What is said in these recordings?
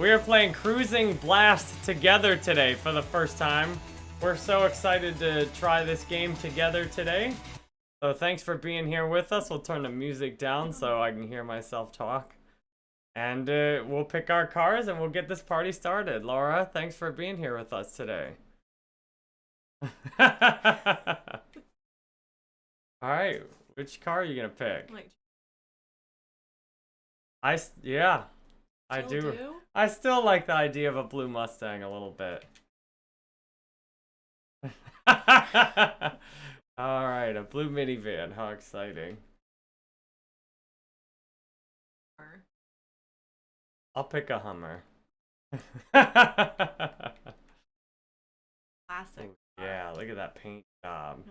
We are playing Cruis'n Blast together today for the first time. We're so excited to try this game together today. So thanks for being here with us. We'll turn the music down so I can hear myself talk. And uh, we'll pick our cars and we'll get this party started. Laura, thanks for being here with us today. Alright, which car are you gonna pick? Like, I, yeah, I do. I still like the idea of a blue Mustang a little bit. Alright, a blue minivan. How exciting. I'll pick a Hummer. Classic. yeah, look at that paint job.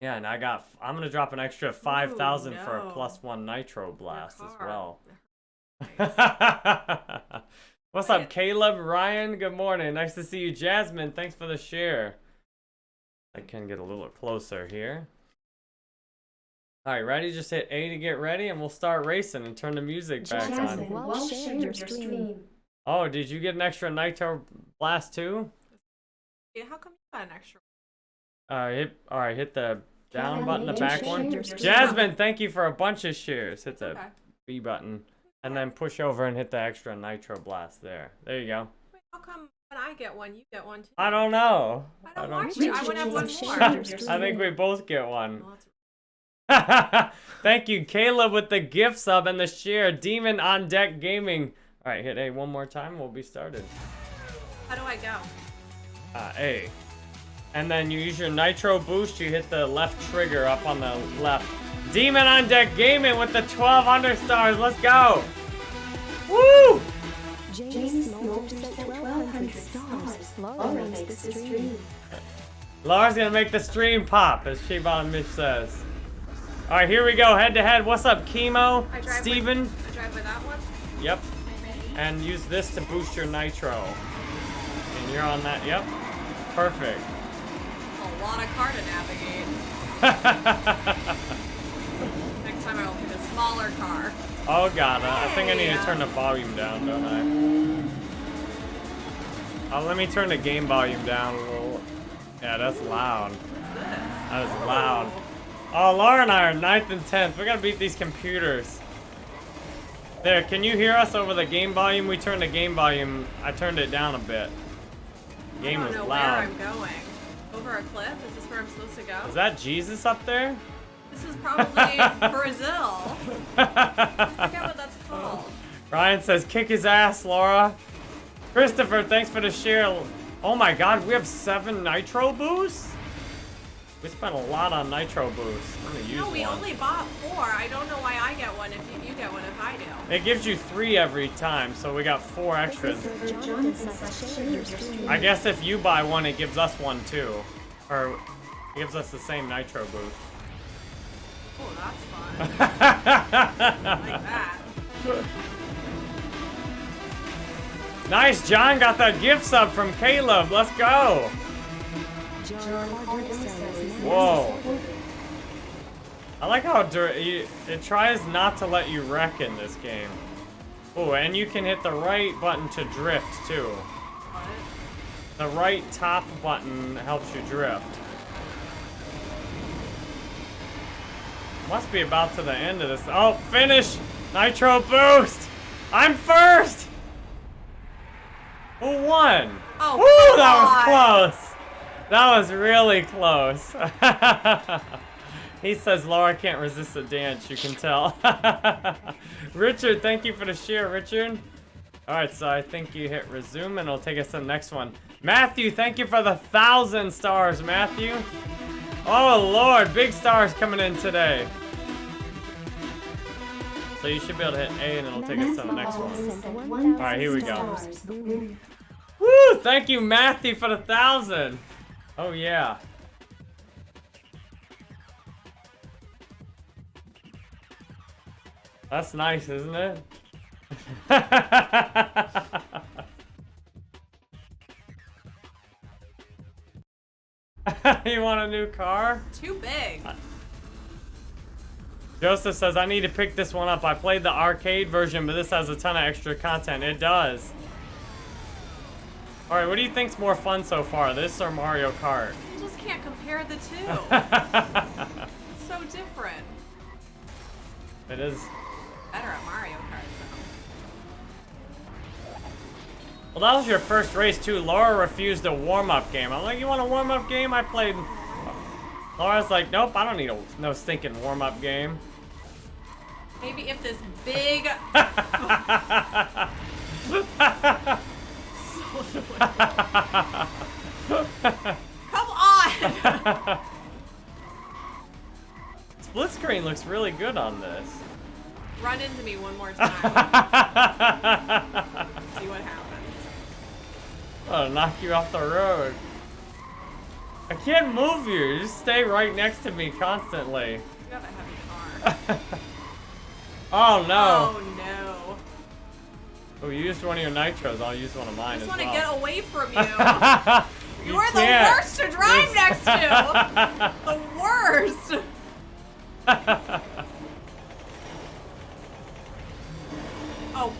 Yeah, and I got. I'm gonna drop an extra five thousand for a plus one nitro blast as well. Nice. What's up, Caleb? Ryan, good morning. Nice to see you. Jasmine, thanks for the share. I can get a little closer here. Alright, ready? Just hit A to get ready and we'll start racing and turn the music back Jasmine, on. while sharing your stream. Oh, did you get an extra nitro blast too? Yeah, how come you got an extra? Uh, hit, alright, hit the down Jasmine, button, the back one. Jasmine, thank you for a bunch of shares. Hit the Okay. B button. And then push over and hit the extra nitro blast there. There you go. Wait, how come when I get one, you get one too? I don't know. I don't watch it. I Richard would have one more. I think we both get one. Thank you, Caleb, with the gift sub and the share. Demon on deck gaming. All right, hit A one more time. We'll be started. How do I go? Uh, A. And then you use your nitro boost. You hit the left trigger up on the left. Demon on deck gaming with the 1200 stars. Let's go. Woo! James Smolder sent 1,200 stars. Laura makes the stream. Laura's gonna make the stream pop, as Shibon Mitch says. All right, here we go, head to head. What's up, Chemo? I drive Steven? With, I drive with that one. Yep. And use this to boost your nitro. And you're on that. Yep. Perfect. A lot of car to navigate. Next time I will pick a smaller car. oh, God. uh, I think I need to turn the volume down, don't I? Oh, let me turn the game volume down a little. Yeah, that's loud. That is loud. Oh, Laura and I are 9th and 10th. We're gonna beat these computers. There, can you hear us over the game volume? We turned the game volume. I turned it down a bit. Game I was loud. Where I'm going. Over a cliff? Is this where I'm supposed to go? Is that Jesus up there? This is probably Brazil. I forget what that's called. Ryan says, kick his ass, Laura. Christopher, thanks for the share. Oh my god, we have seven nitro boosts? We spent a lot on nitro boosts. I'm gonna use No, we one. only bought four. I don't know why I get one if you, you get one if I do. It gives you three every time, so we got four extras. Christopher Jonathan says share your stream. I guess if you buy one, it gives us one too. Or it gives us the same nitro boost. Oh, that's fun. like that. nice, John got that gift sub from Caleb. Let's go. John Hardwick says Whoa. I like how you, it tries not to let you wreck in this game. Oh, and you can hit the right button to drift too. The right top button helps you drift. Must be about to the end of this. Oh, finish! Nitro boost! I'm first! Who won? Oh, Woo, that was close. That was really close. he says Laura can't resist the dance, you can tell. Richard, thank you for the share, Richard. Alright, so I think you hit resume and it'll take us to the next one. Matthew, thank you for the thousand stars, Matthew. Oh lord, big stars coming in today. So you should be able to hit A and it'll take us to the next one. Alright, here we go. Woo! Thank you, Matthew, for the thousand. Oh yeah. That's nice, isn't it? you want a new car? Too big. Joseph says, I need to pick this one up. I played the arcade version, but this has a ton of extra content. It does. Alright, what do you think's more fun so far, this or Mario Kart? You just can't compare the two. it's so different. It is. Better at Mario Kart, though. Well, that was your first race, too. Laura refused a warm-up game. I'm like, you want a warm-up game? I played... Laura's like, nope, I don't need a no stinking warm-up game. Maybe if this big... Come on! Split screen looks really good on this. Run into me one more time. See what happens. I'll knock you off the road. I can't move you. You just stay right next to me constantly. You have a heavy car. Oh no. Oh no. Oh, you used one of your nitros. I'll use one of mine I just want to well. get away from you. You You're the can't. worst to drive next to. The worst. Oh.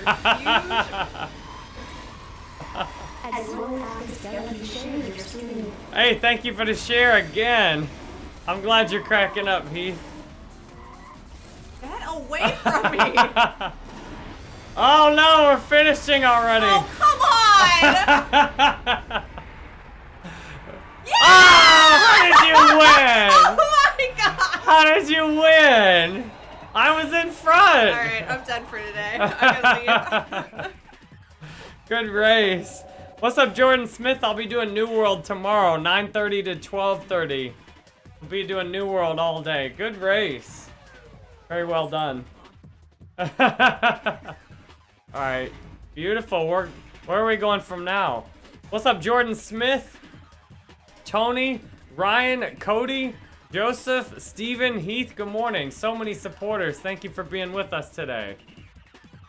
You're huge. As long as you share your screen. hey, thank you for the share again. I'm glad you're cracking up, Heath. Get away from me. Oh no, we're finishing already. Oh, come on. Oh, how did you win? Oh my god. How did you win? I was in front. All right, I'm done for today. I gotta leave. Good race. What's up, Jordan Smith? I'll be doing New World tomorrow, 9.30 to 12.30. We'll be doing New World all day. Good race. Very well done. Alright. Beautiful. We're, where are we going from now? What's up, Jordan Smith? Tony, Ryan, Cody, Joseph, Steven, Heath, good morning. So many supporters. Thank you for being with us today.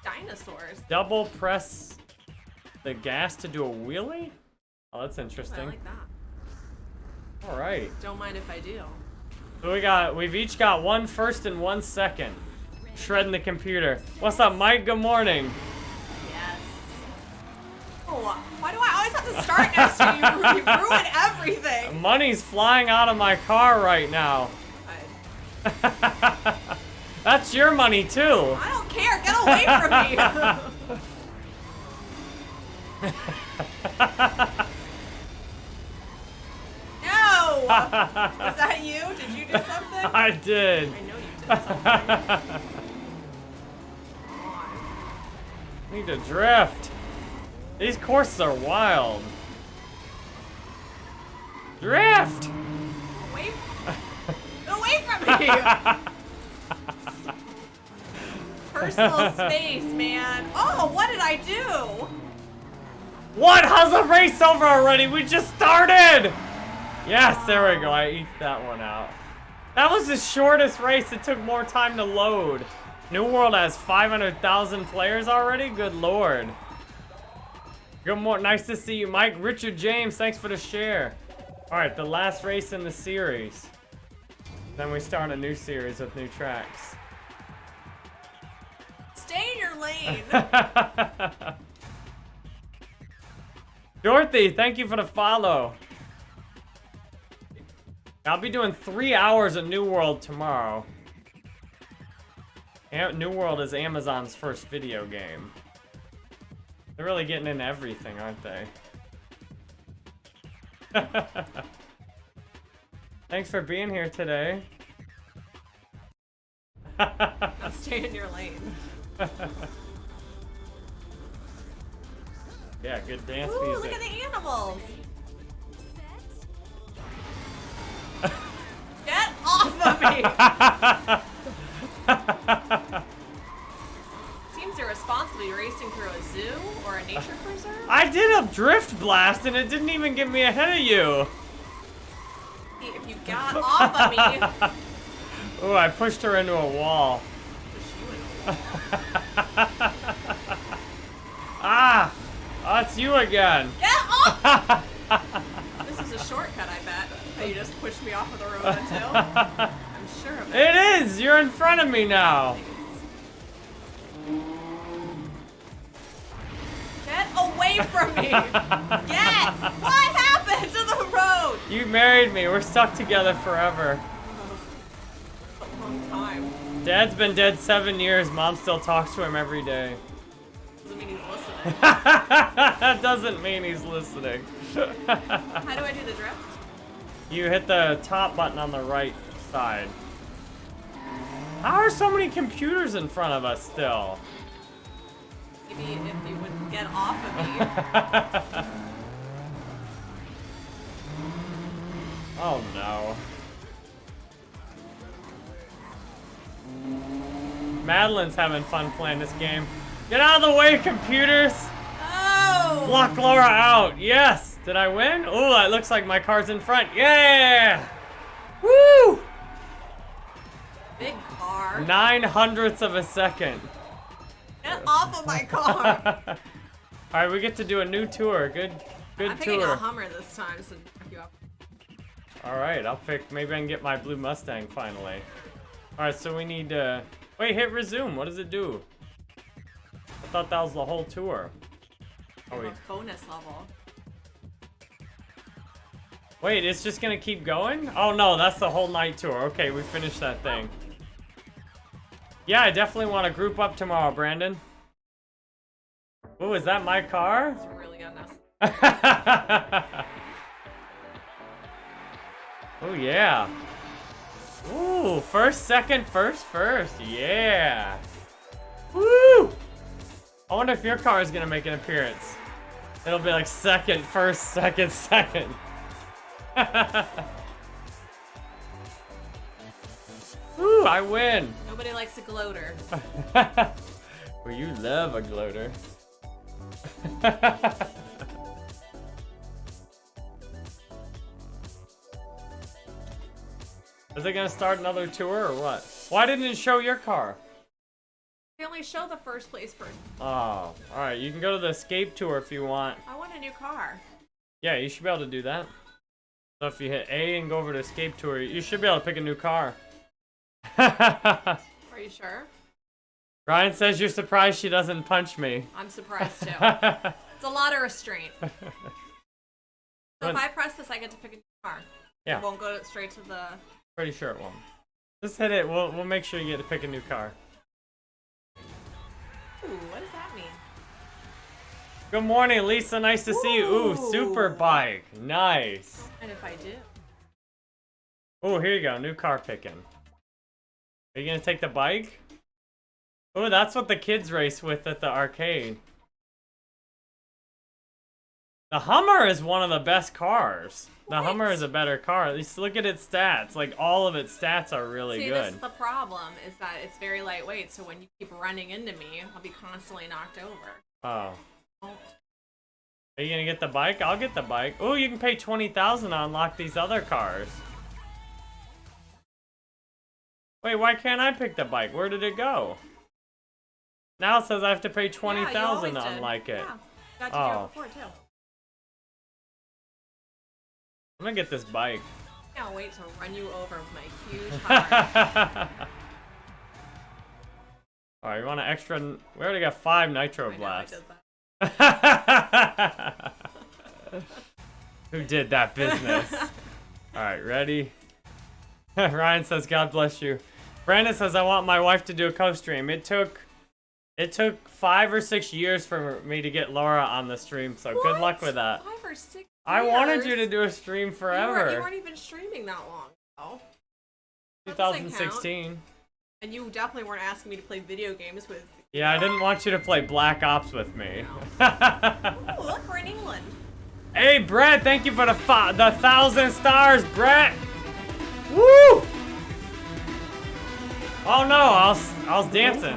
Dinosaurs. Double press the gas to do a wheelie? Oh, that's interesting. I like that. All right. Don't mind if I do. So we got, we've each got one first and one second. Shredding the computer. What's up, Mike? Good morning. Yes. Oh, why do I always have to start next to you? You ruin everything. Money's flying out of my car right now. That's your money too. I don't care. Get away from me. no. Was that you? Did you do something? I did. I know you did something. Need to drift. These courses are wild. Drift! Away, away from me. Personal space, man. Oh, what did I do? What? How's the race over already? We just started! Yes, there we go. I eked that one out. That was the shortest race. It took more time to load. New World has 500,000 players already? Good lord. Good morning. Nice to see you, Mike. Richard James, thanks for the share. All right, the last race in the series. Then we start a new series with new tracks. Stay in your lane. Dorothy, thank you for the follow. I'll be doing three hours of New World tomorrow. New World is Amazon's first video game. They're really getting into everything, aren't they? Thanks for being here today. Stay in your lane. yeah, good dance Ooh, music. look at the animals. Get off of me. Seems irresponsible. You're racing through a zoo or a nature preserve. I did a drift blast and it didn't even get me ahead of you. If you got off of me. Ooh, I pushed her into a wall. ah! Oh, it's you again. Get off! this is a shortcut, I bet. You just pushed me off of the road until. I'm sure of it. It is! You're in front of me now. Get away from me! Get! What happened to the road? You married me. We're stuck together forever. A long time. Dad's been dead seven years. Mom still talks to him every day. Doesn't mean he's listening. that doesn't mean he's listening. How do I do the drift? you hit the top button on the right side. How are so many computers in front of us still? Maybe if you would get off of me. oh no. Madeline's having fun playing this game. Get out of the way, computers! Oh! Block Laura out. Yes. Did I win? Oh, it looks like my car's in front. Yeah. Woo! Big car. Nine hundredths of a second. Get off of my car. All right, we get to do a new tour. Good, good I'm picking a Hummer this time, so knock you up. All right, I'll pick. Maybe I can get my blue Mustang finally. All right, so we need to wait. Hit resume. What does it do? I thought that was the whole tour. Oh wait, bonus level. wait. It's just gonna keep going? Oh no, that's the whole night tour. Okay, we finished that thing. Yeah, I definitely want to group up tomorrow, Brandon. Oh, is that my car? It's really unnecessary. oh yeah. Ooh, first, second, first, first. Yeah. Woo! I wonder if your car is gonna make an appearance. It'll be like second, first, second, second. Ooh, I win. Nobody likes a gloater. well, you love a gloater. Is it gonna start another tour or what? Why didn't it show your car? They only show the first place person. Oh, alright, you can go to the escape tour if you want. I want a new car. Yeah, you should be able to do that. So if you hit A and go over to escape tour, you should be able to pick a new car. Are you sure? Ryan says you're surprised she doesn't punch me. I'm surprised too. it's a lot of restraint. So if I press this, I get to pick a new car. Yeah. It won't go straight to the. Pretty sure it won't. Just hit it. We'll we'll make sure you get to pick a new car. Ooh, what does that mean? Good morning, Lisa. Nice to see you. Ooh, Ooh. super bike. Nice. And if I do, Ooh, here you go. New car picking. Are you gonna take the bike? Oh, that's what the kids race with at the arcade. The Hummer is one of the best cars. The What? Hummer is a better car. At least look at its stats. Like all of its stats are really see, good. this is the problem is that it's very lightweight. So when you keep running into me, I'll be constantly knocked over. Oh. Are you gonna get the bike? I'll get the bike. Oh, you can pay 20000 to unlock these other cars. Wait, why can't I pick the bike? Where did it go? Now it says I have to pay 20000 always to did. it. Yeah, Oh. it before too. I'm gonna get this bike. Can't wait to run you over with my huge heart. Alright, you want an extra? We already got five Nitro I I Blasts. did that. Who did that business? Alright, ready? Ryan says, God bless you. Brandon says, I want my wife to do a co-stream. It took it took five or six years for me to get Laura on the stream, so good luck with that. Five or six. I wanted you to do a stream You weren't, forever. you weren't even streaming that long ago. That doesn't count. 2016. And you definitely weren't asking me to play video games with. Yeah, I didn't want you to play Black Ops with me. Oh, look, we're in England. hey, Brett, thank you for the the thousand stars, Brett. Woo! Oh no, I was I was dancing.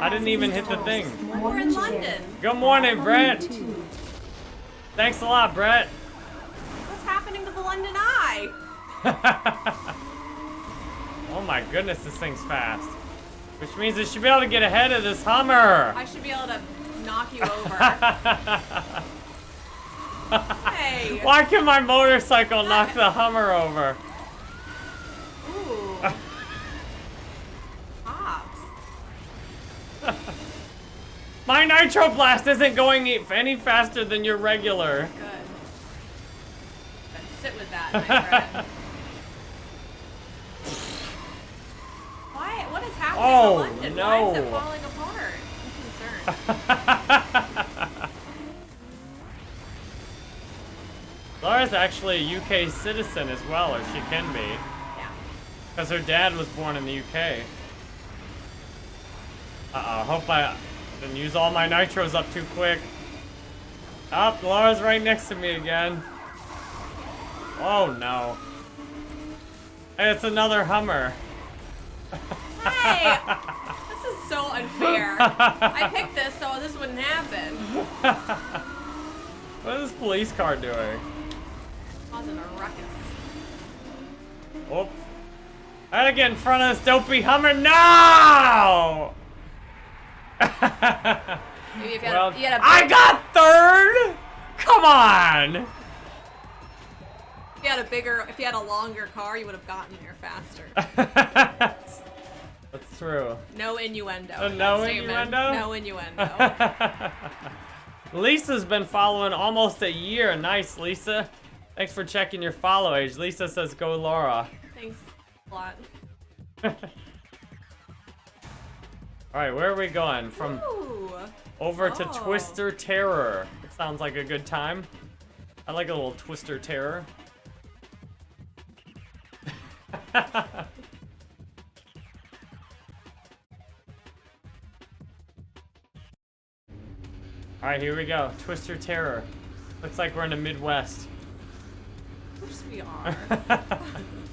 I didn't even hit the thing. We're in London. Good morning, Brett. Thanks a lot, Brett. What's happening to the London Eye? oh my goodness, this thing's fast. Which means it should be able to get ahead of this Hummer. I should be able to knock you over. hey. Why can my motorcycle knock the Hummer over? Ooh. My Nitro Blast isn't going any faster than your regular. Good. Then sit with that, my friend. Why? What is happening Oh, in London? Why is it falling apart? I'm concerned. Laura's actually a UK citizen as well, or she can be. yeah. Because her dad was born in the UK. Uh-oh, hope I didn't use all my nitros up too quick. Up, Laura's right next to me again. Oh no. Hey, it's another Hummer. Hey! this is so unfair. I picked this so this wouldn't happen. What is this police car doing? Causing a ruckus. Oh. I gotta get in front of this dopey Hummer. No! Maybe if you had, well, you had I got third! Come on! if you had a bigger, if you had a longer car, you would have gotten there faster. That's true. No innuendo. Uh, no that statement. innuendo? No innuendo. Lisa's been following almost a year. Nice, Lisa. Thanks for checking your follow age. Lisa says go Laura. Thanks a lot. Alright, where are we going? From Ooh. over to Oh. Twister Terror. It sounds like a good time. I like a little Twister Terror. Alright, here we go. Twister Terror. Looks like we're in the Midwest. Of course we are.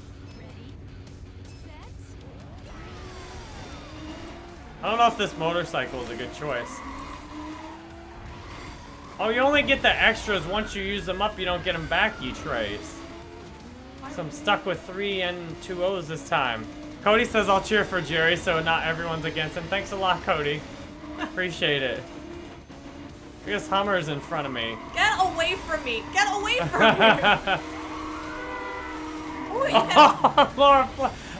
I don't know if this motorcycle is a good choice. Oh, you only get the extras once you use them up. You don't get them back, you trace. So I'm stuck with three and two O's this time. Cody says I'll cheer for Jerry, so not everyone's against him. Thanks a lot, Cody. Appreciate it. I guess Hummer's in front of me. Get away from me! Get away from me! Oh, had, Laura,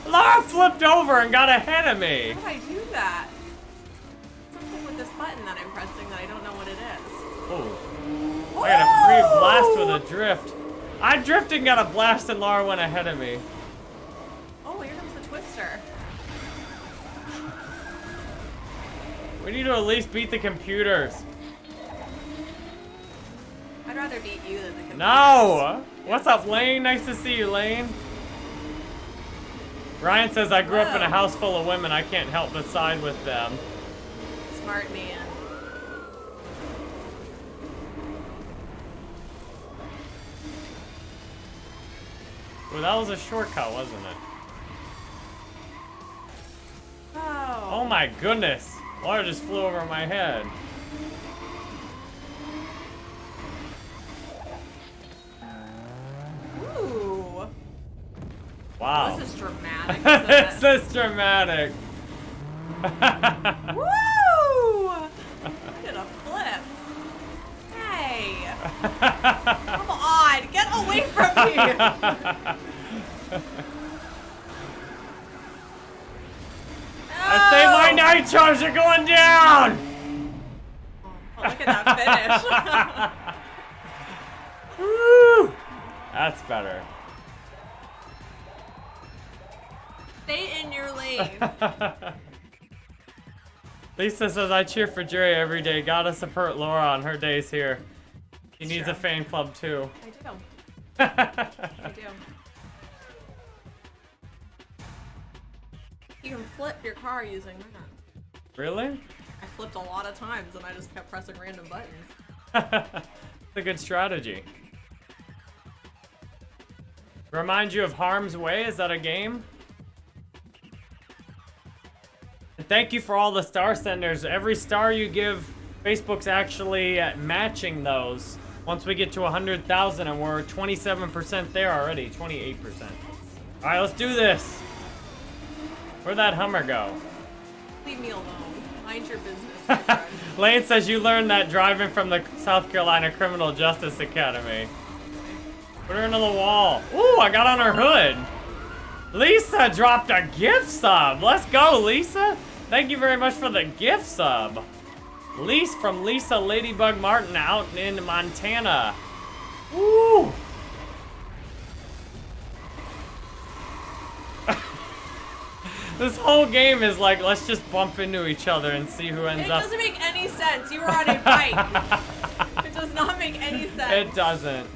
Laura flipped over and got ahead of me. how did I do that? Something with this button that I'm pressing that I don't know what it is. Oh. I got a free blast with a drift. I drifted and got a blast and Laura went ahead of me. Oh, here comes the twister. We need to at least beat the computers. I'd rather beat you than the computer. No! What's up, Lane? Nice to see you, Lane. Ryan says, I grew up in a house full of women. I can't help but side with them. Smart man. Well, that was a shortcut, wasn't it? Oh. Oh my goodness. Water just flew over my head. Wow. This is dramatic. this it? is dramatic. Woo! I did a flip. Hey. Come on. Get away from me. I say my oh. nitros are going down! Oh, look at that finish. Woo! That's better. Stay in your lane. Lisa says, I cheer for Jerry every day. Gotta support Laura on her days here. She needs Sure. a fan club too. I do. I do. You can flip your car using that. really? I flipped a lot of times and I just kept pressing random buttons. It's a good strategy. Remind you of Harm's Way? Is that a game? Thank you for all the star senders. Every star you give, Facebook's actually matching those. Once we get to 100,000 and we're 27% there already, 28%. All right, let's do this. Where'd that Hummer go? Leave me alone. Mind your business. Lane says you learned that driving from the South Carolina Criminal Justice Academy. Put her into the wall. Ooh, I got on her hood. Lisa dropped a gift sub. Let's go, Lisa. Thank you very much for the gift sub. Lise from Lisa Ladybug Martin out in Montana. Woo! this whole game is like, let's just bump into each other and see who ends It up. It doesn't make any sense. You were on a bike. it does not make any sense. It doesn't.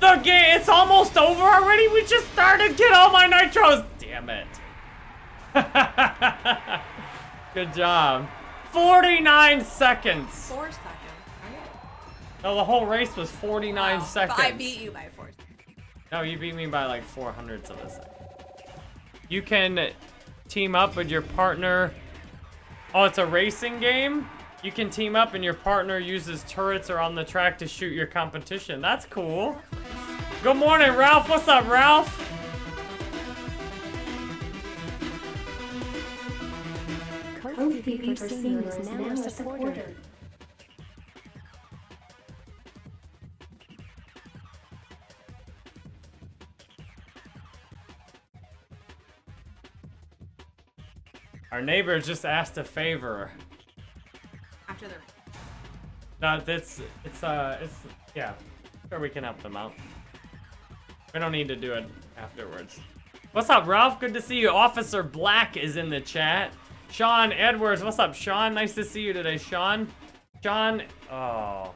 The game, it's almost over already. We just started. Get all my nitros. Damn it. Good job. 49 seconds. Four seconds. Right? No, the whole race was 49 Wow. seconds. But I beat you by four seconds. No, you beat me by like four hundredths of a second. You can team up with your partner. Oh, it's a racing game? You can team up and your partner uses turrets or on the track to shoot your competition. That's cool. Good morning, Ralph. What's up, Ralph? Kofi Fever Senior is now a supporter. Our neighbor just asked a favor. After the No, that's it's uh it's yeah. Sure we can help them out. We don't need to do it afterwards. What's up, Ralph? Good to see you. Officer Black is in the chat. Sean Edwards, what's up, Sean? Nice to see you today, Sean. Sean, oh.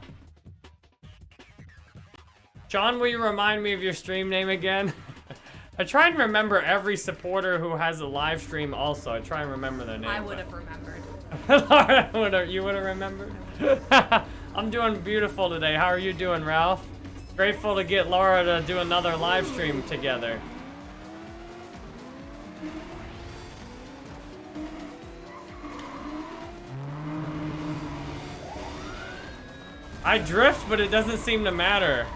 Sean, will you remind me of your stream name again? I try and remember every supporter who has a live stream also. I try and remember their name. I would have remembered. Laura, you would have remembered? I'm doing beautiful today. How are you doing, Ralph? Grateful to get Laura to do another live stream together. I drift, but it doesn't seem to matter.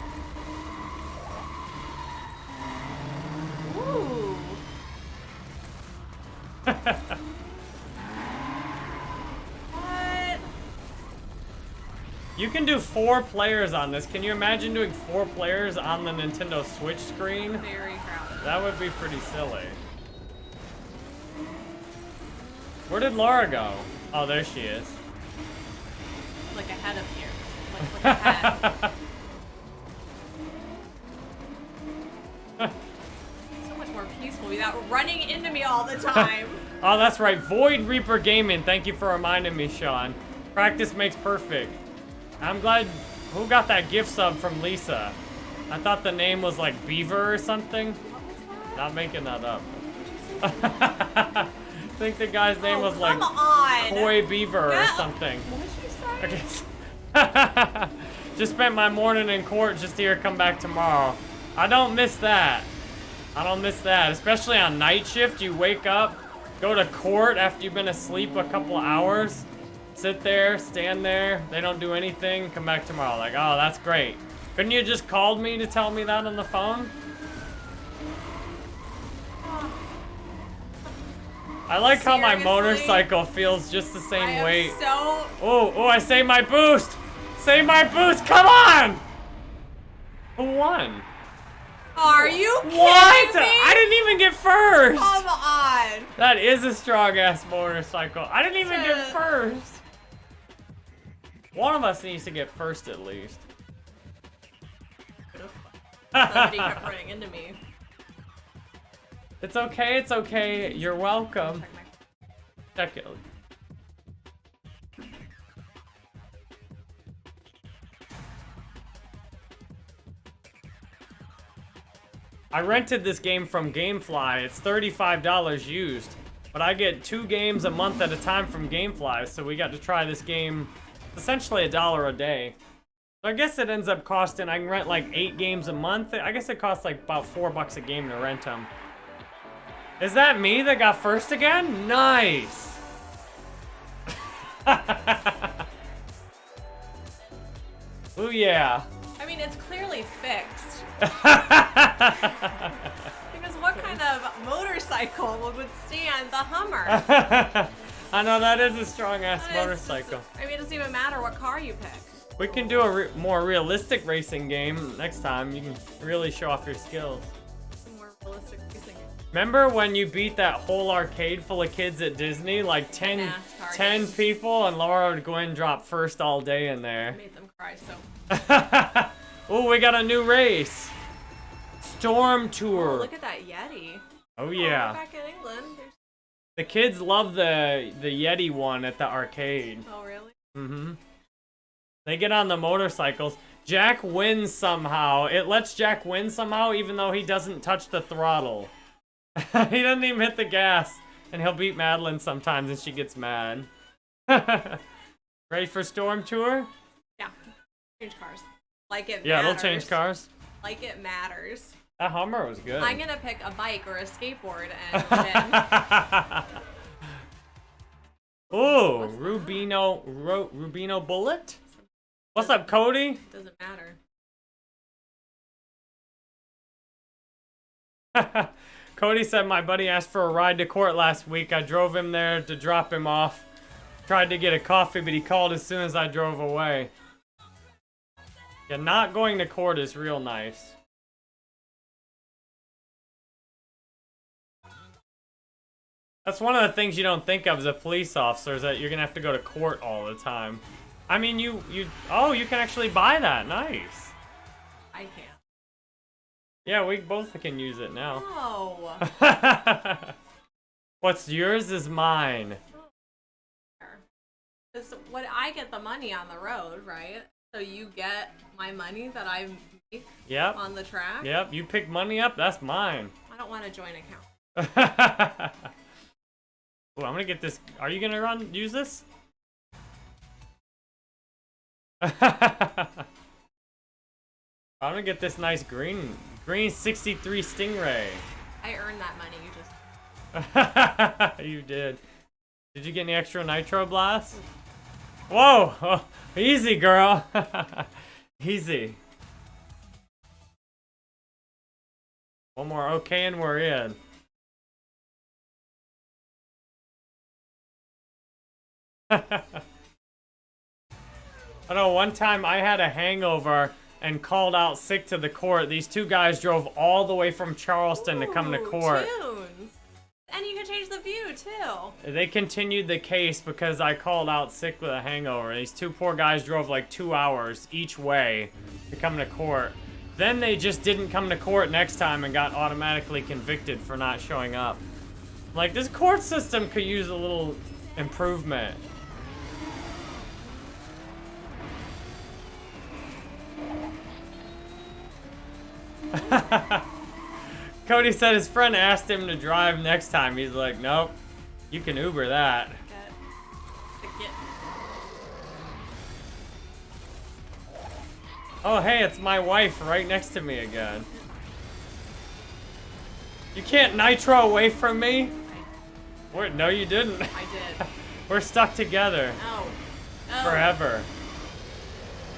Ooh. You can do four players on this. Can you imagine doing four players on the Nintendo Switch screen? Very crowded. That would be pretty silly. Where did Laura go? Oh, there she is. Like ahead of here. Like, so much more peaceful without running into me all the time. Oh, that's right. Void Reaper Gaming. Thank you for reminding me, Sean. Practice makes perfect. I'm glad. Who got that gift sub from Lisa? I thought the name was like Beaver or something. what was that? Not making that up. I think the guy's name oh, was like on. Koi Beaver or something. What did you say? Okay. just spent my morning in court just to hear come back tomorrow. I don't miss that. I don't miss that. Especially on night shift, you wake up, go to court after you've been asleep a couple hours, sit there, stand there, they don't do anything, come back tomorrow. Like, oh, that's great. Couldn't you just called me to tell me that on the phone? I like how my motorcycle feels just the same am weight. so Oh, oh, I saved my boost! Save my boost, come on! Who won? Are you kidding What? me? I didn't even get first! Come on. That is a strong ass motorcycle. I didn't even get Uh. first! One of us needs to get first at least. Somebody kept running into me. It's okay, it's okay. You're welcome. Check it. I rented this game from Gamefly. It's $35 used. But I get two games a month at a time from Gamefly, so we got to try this game essentially a dollar a day. So I guess it ends up costing, I can rent like eight games a month. I guess it costs like about four bucks a game to rent them. Is that me that got first again? Nice. Ooh yeah. I mean, it's clearly fixed. Because what kind of motorcycle would withstand the Hummer? I know that is a strong ass motorcycle. I mean, it doesn't even matter what car you pick. We can do a re more realistic racing game next time. You can really show off your skills. More realistic racing. Remember when you beat that whole arcade full of kids at Disney? Like 10, 10 people, and Laura would go in and drop first all day in there. Made them cry so. oh, we got a new race. Storm Oh, Tour. look at that Yeti. Oh, Oh, yeah. back in England. The kids love the the Yeti one at the arcade. Oh, really? Mm-hmm. They get on the motorcycles. Jack wins somehow. It lets Jack win somehow, even though he doesn't touch the throttle. he doesn't even hit the gas. And he'll beat Madeline sometimes, and she gets mad. Ready for Storm Tour? Yeah. Change cars. Like it Yeah, matters. they'll change cars. Like it matters. That Hummer was good. I'm gonna pick a bike or a skateboard and win. Ooh, Rubino, Ro, Rubino Bullet? What's up, Cody? Doesn't matter. Cody said my buddy asked for a ride to court last week. I drove him there to drop him off. Tried to get a coffee, but he called as soon as I drove away. Yeah, not going to court is real nice. That's one of the things you don't think of as a police officer is that you're gonna have to go to court all the time. I mean, you you oh, you can actually buy that. Nice. I can't. Yeah, we both can use it now. No. What's yours is mine. This, what I get the money on the road, right? So you get my money that I make Yep. on the track. Yep. You pick money up, that's mine. I don't want a joint account. Ooh, I'm gonna get this. Are you gonna run use this? I'm gonna get this nice green green 63 Stingray. I earned that money. You just you did. Did you get any extra nitro Blast? Whoa! Oh, easy, girl. easy. One more okay, and we're in. I know one time I had a hangover and called out sick to the court. These two guys drove all the way from Charleston to come to Ooh, court. Tunes. And you can change the view too. They continued the case because I called out sick with a hangover. These two poor guys drove like two hours each way to come to court. Then they just didn't come to court next time and got automatically convicted for not showing up. Like, this court system could use a little improvement. Cody said his friend asked him to drive next time. He's like, nope, you can Uber that. Oh, hey, it's my wife right next to me again. You can't nitro away from me? Wait, no, you didn't. I did. We're stuck together Oh. oh. forever.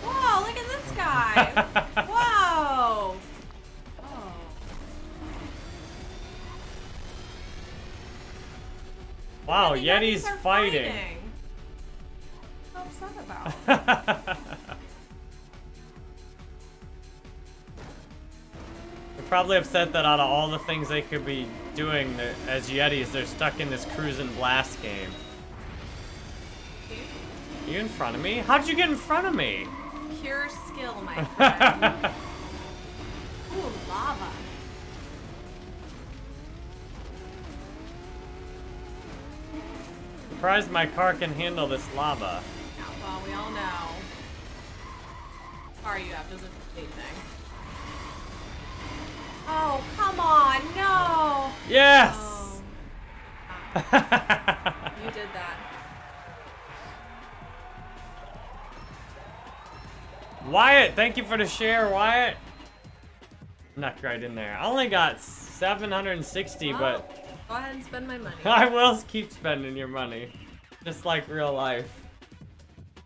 Whoa, look at this guy. Whoa. Wow, Yeti's are fighting. Upset about. They're probably upset that out of all the things they could be doing as Yetis, they're stuck in this Cruis'n Blast game. You in front of me? How'd you get in front of me? Pure skill, my friend. Ooh, lava. Surprised my car can handle this lava. Well, we all know. Car you have doesn't do anything. Oh, come on, no! Yes! Oh, you did that. Wyatt, thank you for the share, Wyatt. Knocked right in there. I only got 760, Well, but oh. Go ahead and spend my money. I will keep spending your money. Just like real life.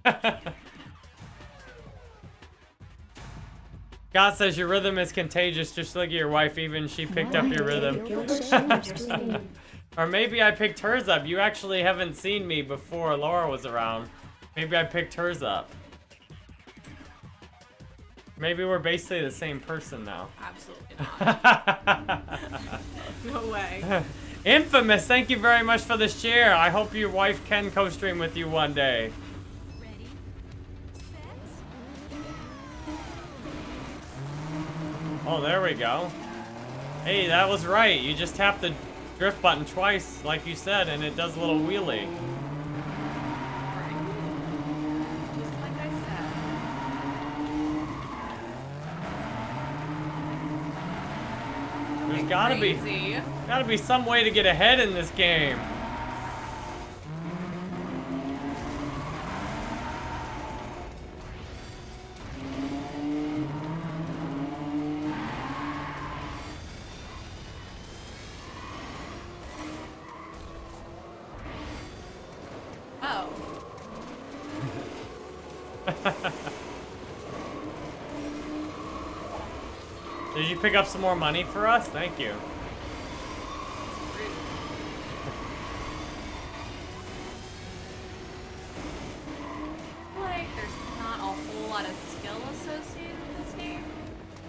God says your rhythm is contagious. Just look at your wife, even she picked up your rhythm. Or maybe I picked hers up. You actually haven't seen me before Laura was around. Maybe I picked hers up. Maybe we're basically the same person now. Absolutely not. No way. Infamous, thank you very much for the share. I hope your wife can co-stream with you one day. Oh, there we go. Hey, that was right. You just tap the drift button twice, like you said, and it does a little wheelie. Just like I said. There's gotta be gotta be some way to get ahead in this game. Did you pick up some more money for us? Thank you. Like, there's not a whole lot of skill associated with this game.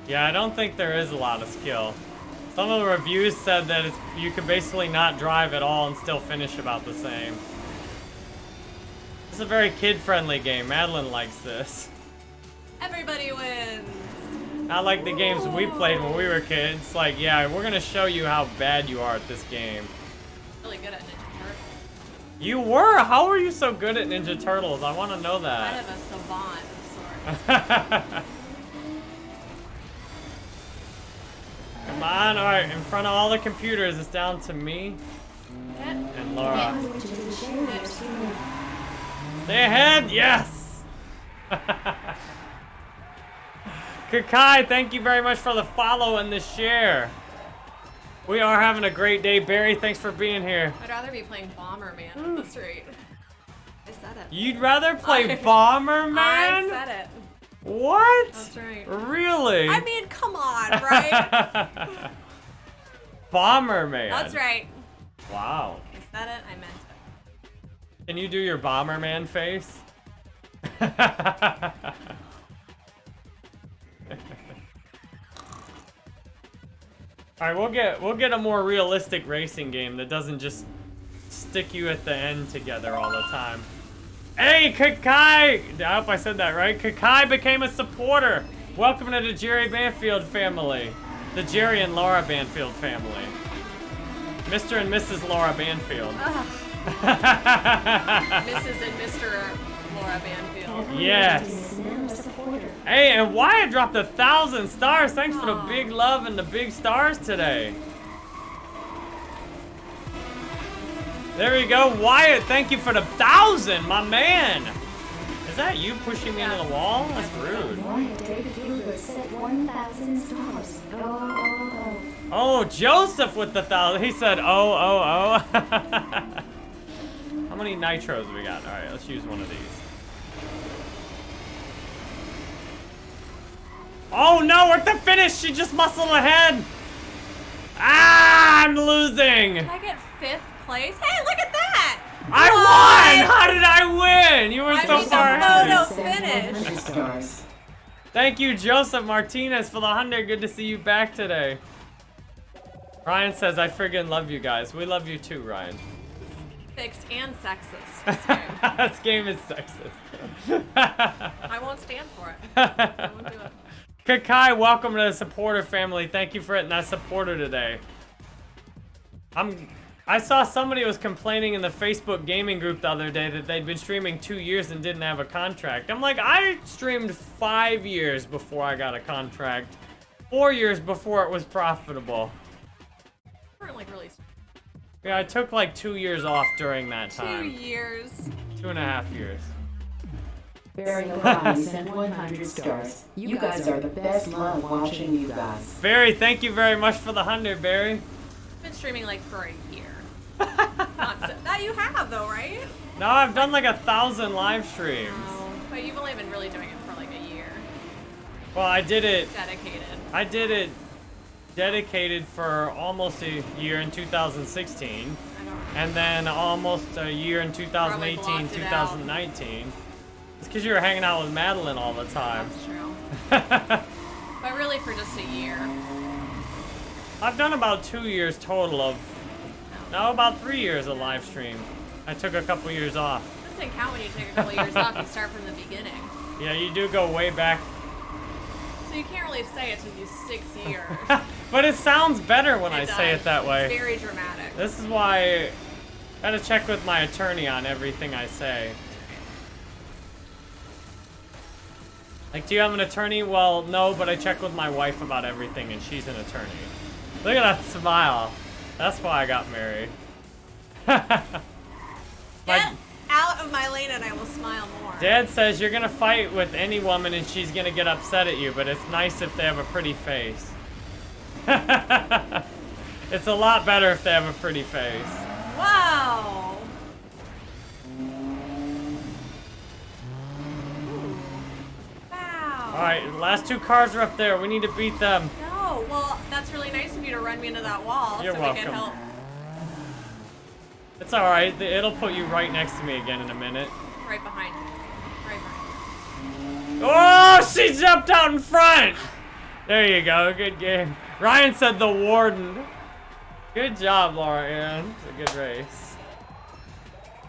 Yeah, I don't think there is a lot of skill. Some of the reviews said that it's, you can basically not drive at all and still finish about the same. It's a very kid-friendly game. Madeline likes this. Everybody wins. Not like the games we played when we were kids. Like, yeah, we're gonna show you how bad you are at this game. Really good at Ninja Turtles. You were? How were you so good at Ninja Turtles? I want to know that. Kind of a savant of sorts. Come on, alright, in front of all the computers, it's down to me and Laura. Which is the share stream. Stay ahead, yes! Kakai, thank you very much for the follow and the share. We are having a great day. Barry, thanks for being here. I'd rather be playing Bomberman at this rate. I said it. You'd rather play I- Bomberman? I said it. What? That's right. Really? I mean, come on, right? Bomberman. That's right. Wow. I said it. I meant it. Can you do your Bomberman face? All right, we'll get we'll get a more realistic racing game that doesn't just stick you at the end together all the time. Hey, Kakai! I hope I said that right. Kakai became a supporter. Welcome to the Jerry Banfield family, the Jerry and Laura Banfield family. Mr. and Mrs. Laura Banfield. Mrs. and Mr. Laura Banfield. Yes. Is now a supporter. Hey, and Wyatt dropped a thousand stars. Thanks for the big love and the big stars today. There you go, Wyatt. Thank you for the thousand, my man. Is that you pushing me into the wall? That's rude. David Hoover set 1,000 stars. Oh, Joseph with the thousand. He said, oh, oh, oh. How many nitros we got? All right, let's use one of these. Oh no, we're at the finish. She just muscled ahead. Ah, I'm losing. Did I get fifth place? Hey, look at that! I won. How did I win? You were I so mean, the far photo- ahead. finish. 100 stars. Thank you, Joseph Martinez, for the hundred. Good to see you back today. Ryan says, I friggin' love you guys. We love you too, Ryan. Fixed and sexist. This game. this game is sexist. I won't stand for it. I won't do it. Kakai, welcome to the supporter family. Thank you for hitting that supporter today. I'm. I saw somebody was complaining in the Facebook gaming group the other day that they'd been streaming two years and didn't have a contract. I'm like, I streamed five years before I got a contract. Four years before it was profitable. Like really Yeah, I took like two years off during that time. two years. Two and a half years. Barry O'Brien sent 100 stars. You guys are the best. Love watching you guys. Barry, thank you very much for the hundred, Barry. I've Been streaming like for a year. Not so, that you have though, right? No, I've done like a thousand live streams. No, but you've only been really doing it for like a year. Well, I did it. Dedicated. I did it dedicated for almost a year in 2016, I don't. and then almost a year in 2018, blocked it out. 2019. It's because you were hanging out with Madeline all the time. That's true. but really for just a year. I've done about two years total of, no, about three years of live stream. I took a couple years off. Doesn't count when you take a couple years off. You start from the beginning. Yeah, you do go way back, So you can't really say it took you six years. but it sounds better when I It say it that way. It's very dramatic. This is why I gotta check with my attorney on everything I say. Like, do you have an attorney? Well, no, but I check with my wife about everything, and she's an attorney. Look at that smile. That's why I got married. Get out of my lane and I will smile more. dad says you're gonna fight with any woman and she's gonna get upset at you, but it's nice if they have a pretty face. it's a lot better if they have a pretty face. Wow. Alright, the last two cars are up there. We need to beat them. No, well, that's really nice of you to run me into that wall You're so we welcome. can help. It's alright. It'll put you right next to me again in a minute. Right behind you. Right behind you. Oh, she jumped out in front! There you go. Good game. Ryan said the warden. Good job, Laura Ann. It's a good race.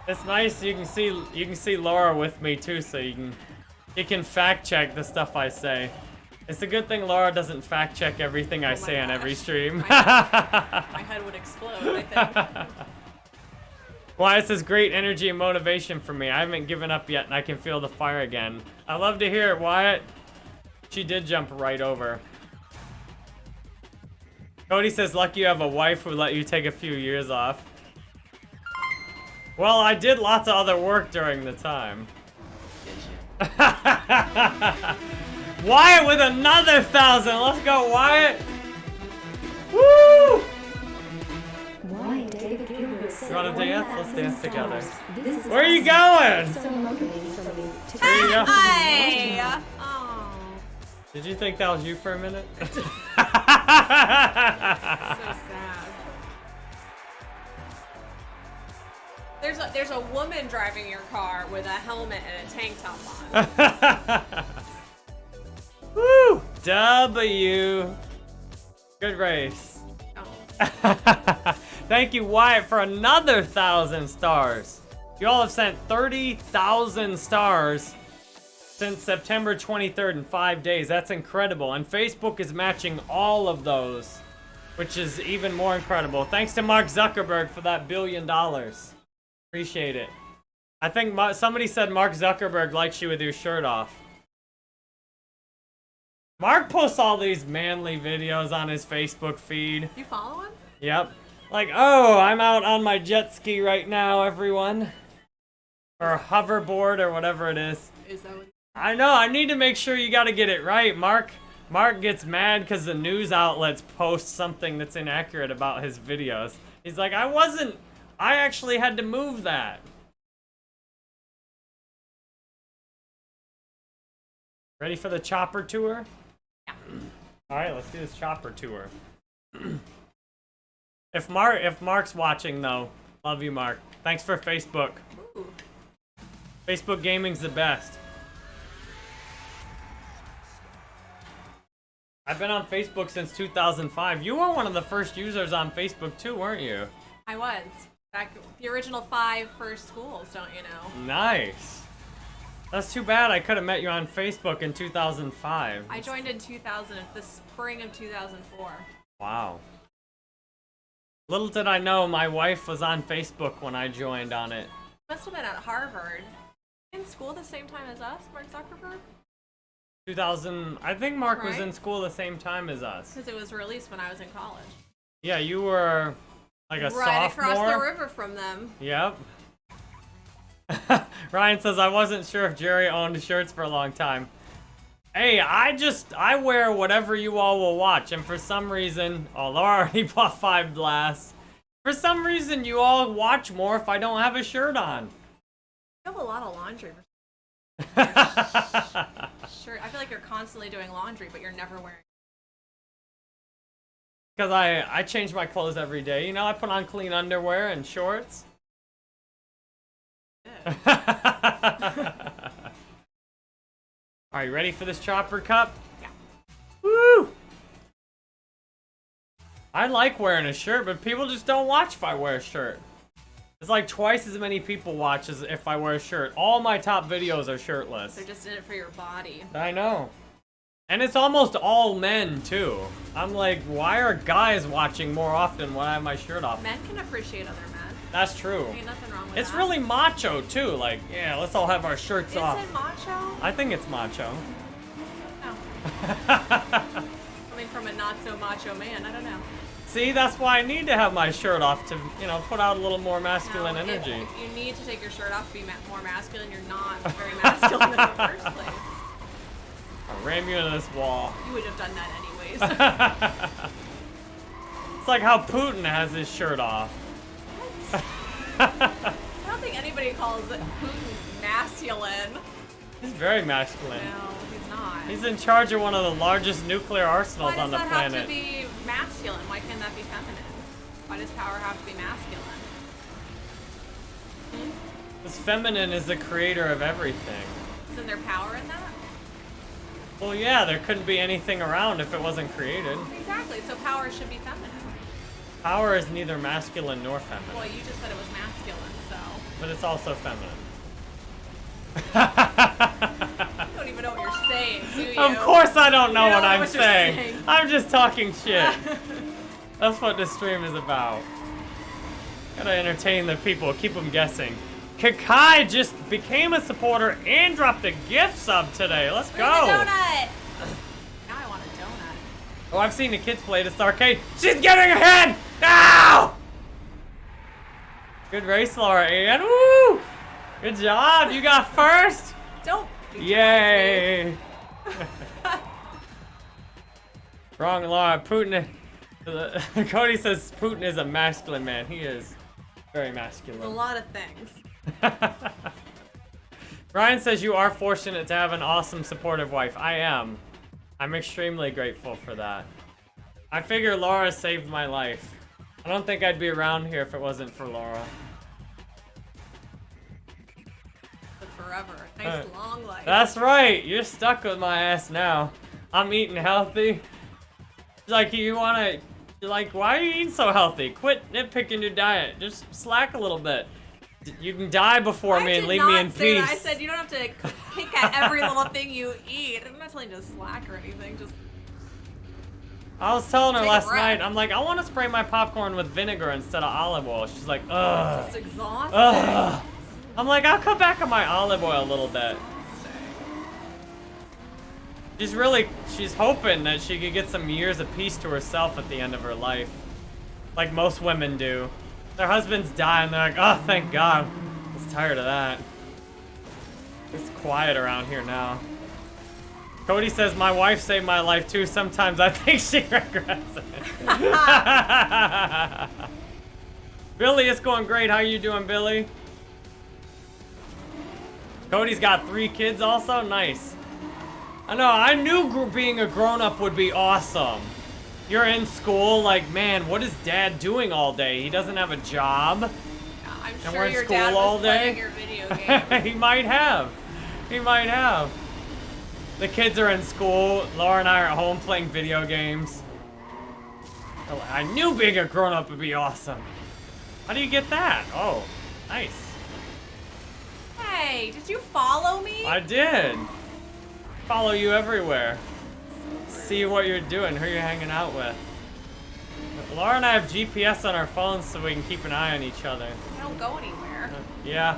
It's nice you can see you can see Laura with me too, so you can you can fact check the stuff I say. It's a good thing Laura doesn't fact check everything I Oh my say on every stream. My My head would explode, I think. Why this is great energy and motivation for me. I haven't given up yet and I can feel the fire again. I love to hear it, Wyatt. She did jump right over. Cody says, lucky you have a wife who let you take a few years off. Well, I did lots of other work during the time. Wyatt with another thousand. Let's go, Wyatt. Woo! Why David Gilbert said You wanna dance? Let's dance together. stars. This is Where are you going? so motivating for me to There you go. Hi! Oh, Did you think that was you for a minute? There's a there's a woman driving your car with a helmet and a tank top on. Woo! W. Good race. Oh. Thank you, Wyatt, for another thousand stars. You all have sent 30,000 stars since September 23rd in five days. That's incredible. And Facebook is matching all of those, which is even more incredible. Thanks to Mark Zuckerberg for that billion dollars. Appreciate it. I think Ma- somebody said Mark Zuckerberg likes you with your shirt off. Mark posts all these manly videos on his Facebook feed. You follow him? Yep. Like, oh, I'm out on my jet ski right now, everyone. Or hoverboard or whatever it is. Is that what? I know, I need to make sure you gotta get it right. Mark Mark gets mad because the news outlets post something that's inaccurate about his videos. He's like, I wasn't I actually had to move that. Ready for the chopper tour? Yeah. Alright, let's do this chopper tour. if Mark if Mark's watching though, love you Mark. Thanks for Facebook. Ooh. Facebook gaming's the best. I've been on Facebook since 2005. You were one of the first users on Facebook too, weren't you? I was. Back the original five first schools, don't you know? Nice. That's too bad I could have met you on Facebook in 2005. I joined in 2000, the spring of 2004. Wow. Little did I know my wife was on Facebook when I joined on it. Must have been at Harvard. In school the same time as us, Mark Zuckerberg? 2000, I think Mark was in school the same time as us. Because it was released when I was in college. Yeah, you were like a right sophomore. across the river from them. Yep. Ryan says, I wasn't sure if Jerry owned shirts for a long time. Hey, I just, I wear whatever you all will watch. And for some reason, oh, Laura already bought five blasts. For some reason, you all watch more if I don't have a shirt on. You have a lot of laundry. Sure, I feel like you're constantly doing laundry, but you're never wearing. Because I, I change my clothes every day. You know, I put on clean underwear and shorts. Are you ready for this chopper cup? Yeah. Woo! I like wearing a shirt, but people just don't watch if I wear a shirt. It's like twice as many people watch as if I wear a shirt. All my top videos are shirtless. They're just in it for your body. I know. And it's almost all men, too. I'm like, why are guys watching more often when I have my shirt off? Men can appreciate other men. That's true. Ain't nothing wrong with It's that. really macho, too. Like, yeah, let's all have our shirts Is off. it macho? I think it's macho. Oh. No. Coming from a not so macho man, I don't know. See, that's why I need to have my shirt off to, you know, put out a little more masculine No, it- energy. you need to take your shirt off to be ma- more masculine. You're not very masculine in the first place. I'll ram you into this wall. You would have done that anyways. It's like how Putin has his shirt off. I don't think anybody calls Putin masculine. He's very masculine. No, he's not. He's in charge of one of the largest nuclear arsenals on the planet. Why does that have to be masculine? Why can't that be feminine? Why does power have to be masculine? This feminine is the creator of everything. Isn't there power in that? Well, yeah, there couldn't be anything around if it wasn't created. Exactly. So power should be feminine. Power is neither masculine nor feminine. Well, you just said it was masculine, so but it's also feminine. you don't even know what you're saying, do you? Of course I don't know what know I'm what saying. saying. I'm just talking shit. That's what this stream is about. Gotta entertain the people, keep them guessing. Kakai just became a supporter and dropped a gift sub today. Let's go. donut? Now I want a donut. Oh, I've seen the kids play this arcade. She's getting ahead! Now! Good race, Laura Ann. Woo! Good job. You got first. Don't. Yay! Wrong, Laura. Putin. Cody says Putin is a masculine man. He is very masculine. A lot of things. Ryan says you are fortunate to have an awesome, supportive wife. I am. I'm extremely grateful for that. I figure Laura saved my life. I don't think I'd be around here if it wasn't for Laura. Forever. Nice Uh, long life. That's right. You're stuck with my ass now. I'm eating healthy. Like, you wanna, you're like, why are you eating so healthy? Quit nitpicking your diet. Just slack a little bit. You can die before I me and leave me in peace. that. I said you don't have to pick at every little thing you eat. I'm not telling you to slack or anything. Just I was telling her last night, I'm like, I want to spray my popcorn with vinegar instead of olive oil. She's like, ugh. it's exhausting. Ugh. I'm like, I'll cut back on my olive oil a little bit. She's really, she's hoping that she could get some years of peace to herself at the end of her life. Like most women do. Their husbands die and they're like, oh, thank God. I was tired of that. It's quiet around here now. Cody says, my wife saved my life too. Sometimes I think she regrets it. Billy, it's going great. How you doing, Billy? Cody's got three kids also? Nice. I know, I knew being a grown-up would be awesome. You're in school, like, man, what is dad doing all day? He doesn't have a job. I'm And we're sure in your school dad all was playing day? your video games. he might have. He might have. The kids are in school. Laura and I are at home playing video games. Oh, I knew being a grown-up would be awesome. How do you get that? Oh, nice. hey, did you follow me? I did. Follow you everywhere. See what you're doing, who you're hanging out with. Laura and I have GPS on our phones so we can keep an eye on each other. I don't go anywhere. Yeah.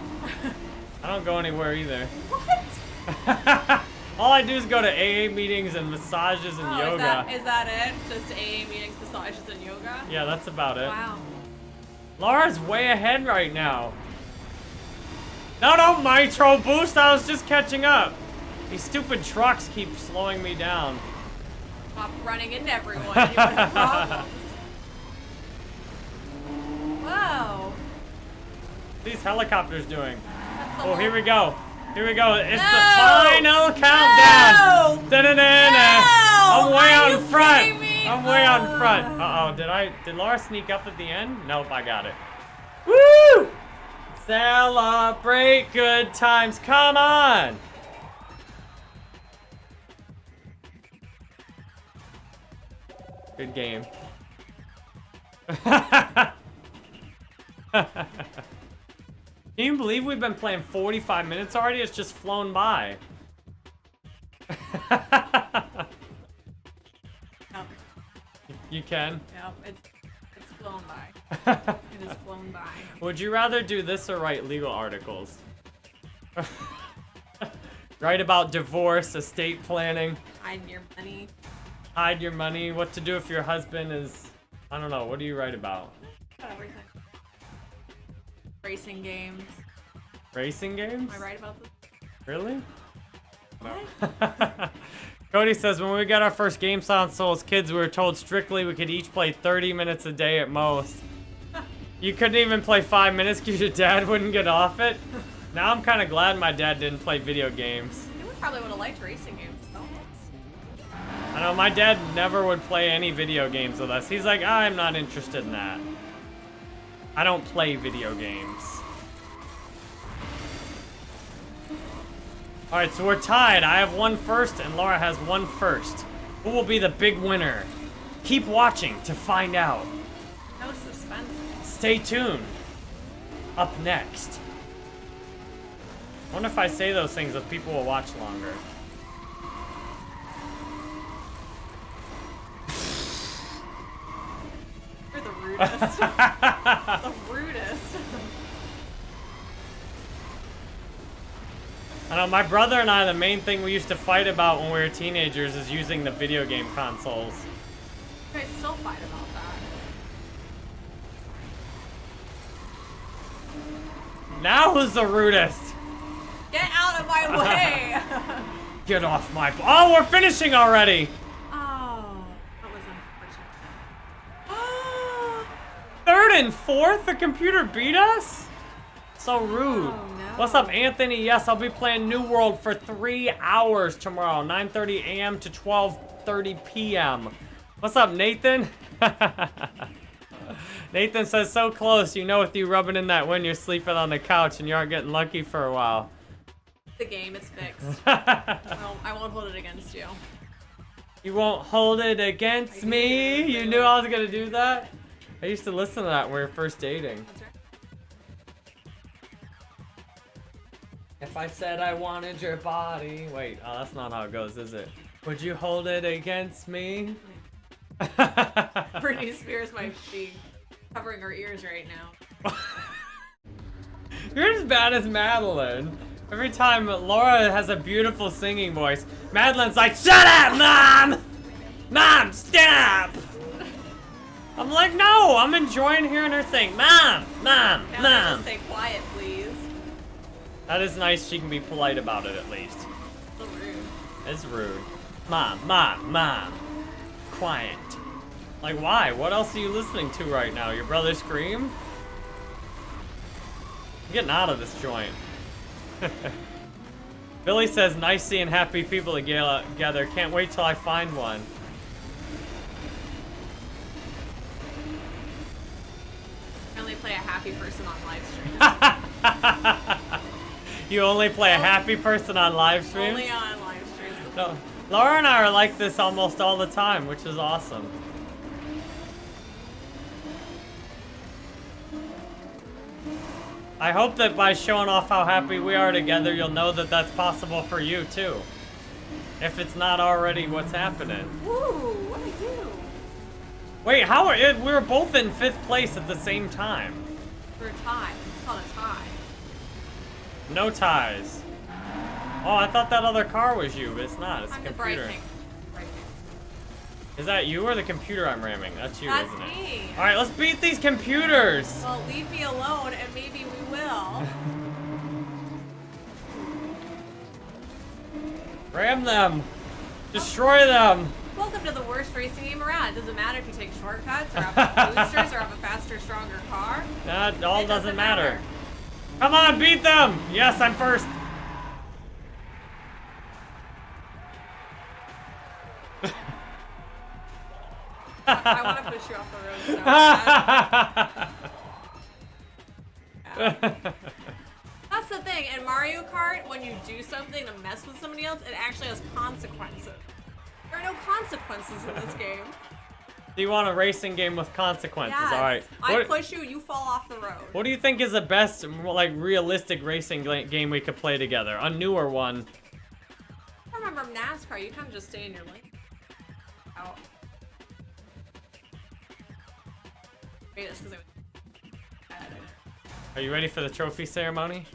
I don't go anywhere either. What? All I do is go to AA meetings and massages and Oh, yoga. Is that, is that it? Just AA meetings, massages, and yoga? yeah, that's about it. Wow. Laura's way ahead right now. No, no, Nitro Boost, I was just catching up. These stupid trucks keep slowing me down. Stop running into everyone. Whoa. These helicopters doing? Oh, here we go. Here we go. It's the final countdown. No! Da-da-da-da. No! I'm way Are out in front. I'm way out in Uh. front. Uh-oh, did I did Laura sneak up at the end? Nope, I got it. Woo! Celebrate good times. Come on. Good game. Can you believe we've been playing 45 minutes already? It's just flown by. Yep. you can? Yep. It's, it's flown by. it is flown by. Would you rather do this or write legal articles? write about divorce, estate planning, Hiding your money. Hide your money, what to do if your husband is... I don't know, what do you write about? Everything. Racing games. Racing games? Am I right about this? Really? What? Cody says, when we got our first game console as kids, we were told strictly we could each play 30 minutes a day at most. You couldn't even play five minutes because your dad wouldn't get off it. Now I'm kind of glad my dad didn't play video games. You would probably would have liked racing games. I know my dad never would play any video games with us. He's like, I'm not interested in that. I don't play video games. Alright, so we're tied. I have one first and Laura has one first. Who will be the big winner? Keep watching to find out. No suspense. Stay tuned. Up next. I wonder if I say those things if people will watch longer. Rudest. the rudest. I know my brother and I, the main thing we used to fight about when we were teenagers is using the video game consoles. Guys still fight about that. Now who's the rudest? Get out of my way! Get off my. Oh, we're finishing already. oh, that was unfortunate. Third and fourth, the computer beat us. So rude. Oh, no. What's up, Anthony? Yes, I'll be playing New World for three hours tomorrow, 9:30 a.m. to 12:30 p.m. What's up, Nathan? Nathan says, so close. You know, with you rubbing in that wind, you're sleeping on the couch and you aren't getting lucky for a while. the game is fixed. I won't, I won't hold it against you. You won't hold it against me. You knew I was gonna do that. I used to listen to that when we were first dating. If I said I wanted your body. Wait, oh, that's not how it goes, is it? Would you hold it against me? Britney Spears might be covering her ears right now. You're as bad as Madeline. Every time Laura has a beautiful singing voice, Madeline's like, Shut up, Mom! Mom, stop! I'm like, no, I'm enjoying hearing her sing. Mom, Mom, Now Mom. stay quiet, please. That is nice. She can be polite about it at least. So rude. It's rude. Mom, mom, mom. Quiet. Like, why? What else are you listening to right now? Your brother scream? I'm getting out of this joint. Billy says, nice seeing happy people together. Can't wait till I find one. Only play a happy person on live stream. You only play a happy person on live streams? only on live streams. No. Laura and I are like this almost all the time, which is awesome. I hope that by showing off how happy we are together, you'll know that that's possible for you too. If it's not already what's happening. Woo, what do I do? Wait, how are it? We were both in fifth place at the same time. We're tied. It's called a tie. No ties. Oh, I thought that other car was you, but it's not. It's a I'm the computer. Is that you or the computer I'm ramming? That's you, That's isn't it? That's me. All right, let's beat these computers. Well, leave me alone and maybe we will. Ram them. Destroy them. Welcome to the worst racing game around. It doesn't matter if you take shortcuts or have boosters or have a faster, stronger car. That all It doesn't, matter. Come on, beat them. Yes, I'm first. I want to push you off the road so. That's the thing. In Mario Kart, when you do something to mess with somebody else, it actually has consequences. There are no consequences in this game. Do you want a racing game with consequences? Yes. All right. I What, push you, you fall off the road. what do you think is the best, like, realistic racing game we could play together? A newer one. I remember NASCAR, you kind of just stay in your lane. Out. Wait, that's 'cause I was- Are you ready for the trophy ceremony?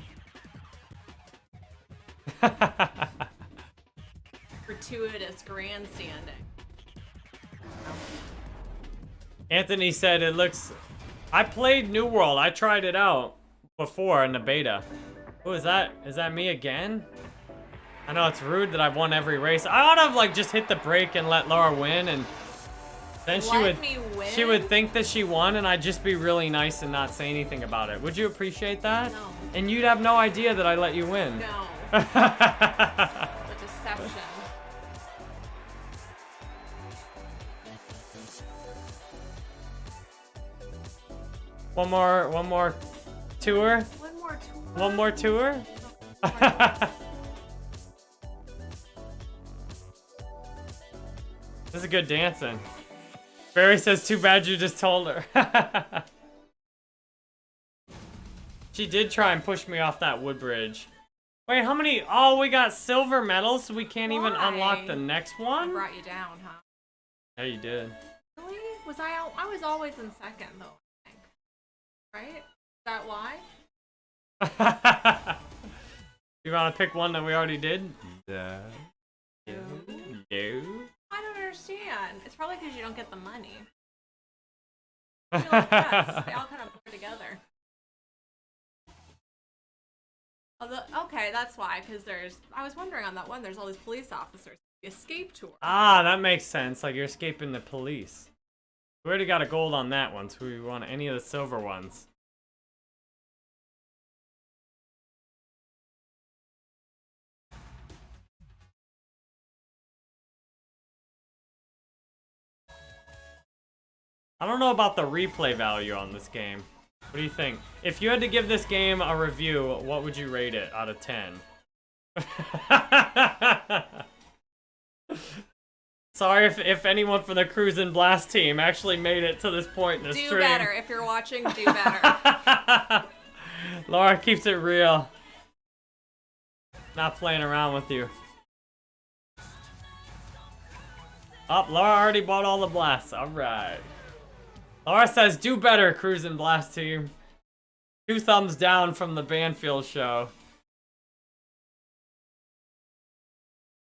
Gratuitous grandstanding. Anthony said it looks. I played New World. I tried it out before in the beta. Who is that? Is that me again? I know it's rude that I've won every race. I ought to have like just hit the brake and let Laura win, and then she Let would me win? she would think that she won, and I'd just be really nice and not say anything about it. Would you appreciate that? No. And you'd have no idea that I let you win. No. one more, one more tour. One more tour. One more tour. this is good dancing. Barry says, too bad you just told her. she did try and push me off that wood bridge. Wait, how many? Oh, we got silver medals, so we can't even unlock the next one. I brought you down, huh? Yeah, you did. Really? Was I? I was always in second though. I think. Right? Is that why? you want to pick one that we already did? Yeah. No. No. I don't understand. It's probably because you don't get the money. Like, they all kind of blur together. Although, okay, that's why. Because there's. I was wondering on that one. There's all these police officers. The escape tour. Ah, that makes sense. Like you're escaping the police. We already got a gold on that one, so we want any of the silver ones. I don't know about the replay value on this game. What do you think? If you had to give this game a review, what would you rate it out of 10? Sorry if, if anyone from the Cruis'n Blast team actually made it to this point in the do stream. better if you're watching. Do better. Laura keeps it real. Not playing around with you. Up, Laura already bought all the blasts. Alright. Laura says, do better, Cruis'n Blast team. Two thumbs down from the Banfield show.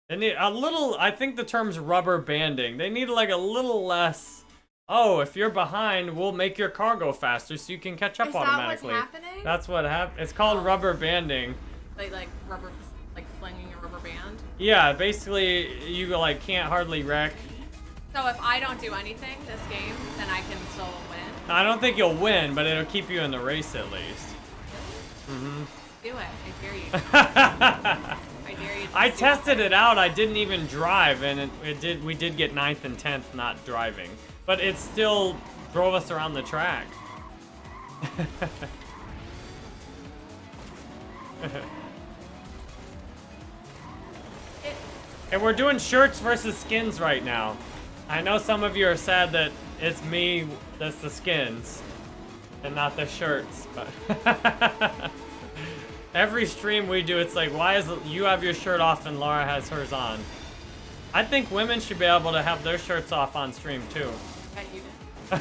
They need a little, I think the term's rubber banding. They need like a little less. Oh, if you're behind, we'll make your car go faster so you can catch up Is that what's automatically. happening? That's what happened. It's called rubber banding. like like rubber, like flinging a rubber band. Yeah, basically you like can't hardly wreck. So if I don't do anything this game, then I can still win. I don't think you'll win, but it'll keep you in the race at least. Mm-hmm. Do it. I dare you. I dare you. to I do it. tested it out. I didn't even drive, and it, it did. We did get ninth and tenth not driving, but it still drove us around the track. And we're doing shirts versus skins right now. I know some of you are sad that it's me that's the skins and not the shirts, but every stream we do, it's like, why is it, you have your shirt off and Laura has hers on? I think women should be able to have their shirts off on stream too. bet you did.